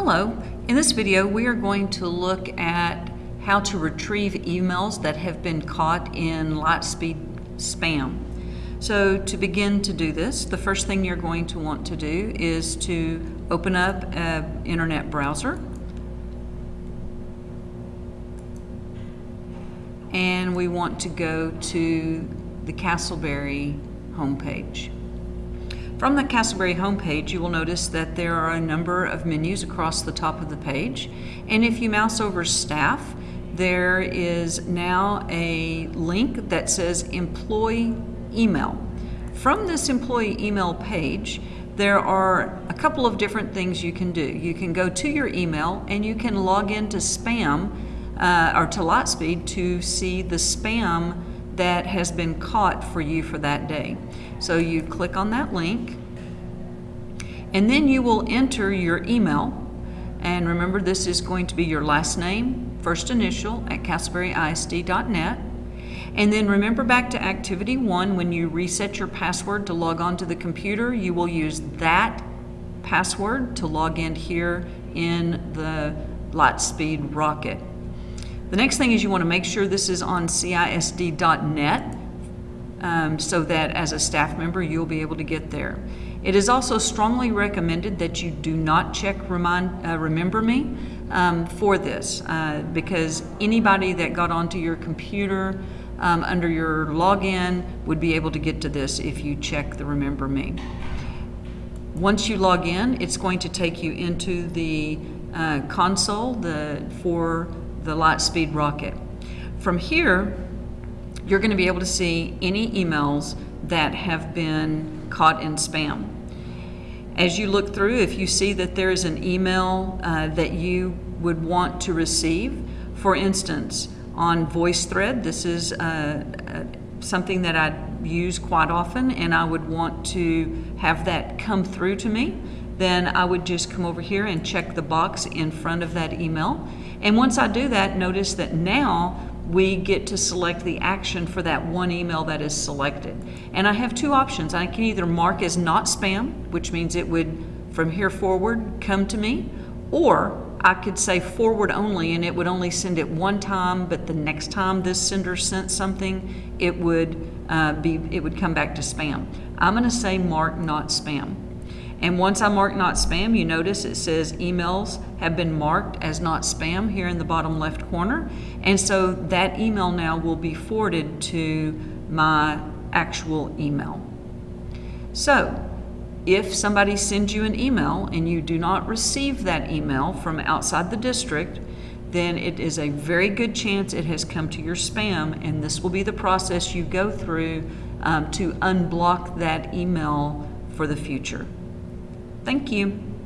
Hello. In this video, we are going to look at how to retrieve emails that have been caught in Lightspeed spam. So to begin to do this, the first thing you're going to want to do is to open up an internet browser. And we want to go to the Castleberry homepage. From the Castleberry homepage, you will notice that there are a number of menus across the top of the page. And if you mouse over staff, there is now a link that says employee email. From this employee email page, there are a couple of different things you can do. You can go to your email and you can log into spam uh, or to Lightspeed to see the spam that has been caught for you for that day. So you click on that link and then you will enter your email and remember this is going to be your last name, first initial at castleberryisd.net and then remember back to activity one when you reset your password to log on to the computer you will use that password to log in here in the Lightspeed Rocket. The next thing is you want to make sure this is on CISD.net um, so that as a staff member you'll be able to get there. It is also strongly recommended that you do not check remind, uh, Remember Me um, for this uh, because anybody that got onto your computer um, under your login would be able to get to this if you check the Remember Me. Once you log in, it's going to take you into the uh, console the, for the Lightspeed rocket. From here, you're going to be able to see any emails that have been caught in spam. As you look through, if you see that there is an email uh, that you would want to receive, for instance, on VoiceThread, this is uh, uh, something that I use quite often and I would want to have that come through to me, then I would just come over here and check the box in front of that email and once I do that, notice that now we get to select the action for that one email that is selected. And I have two options. I can either mark as not spam, which means it would, from here forward, come to me, or I could say forward only and it would only send it one time, but the next time this sender sent something, it would, uh, be, it would come back to spam. I'm gonna say mark not spam. And once I mark not spam, you notice it says emails have been marked as not spam here in the bottom left corner. And so that email now will be forwarded to my actual email. So if somebody sends you an email and you do not receive that email from outside the district, then it is a very good chance it has come to your spam and this will be the process you go through um, to unblock that email for the future. Thank you.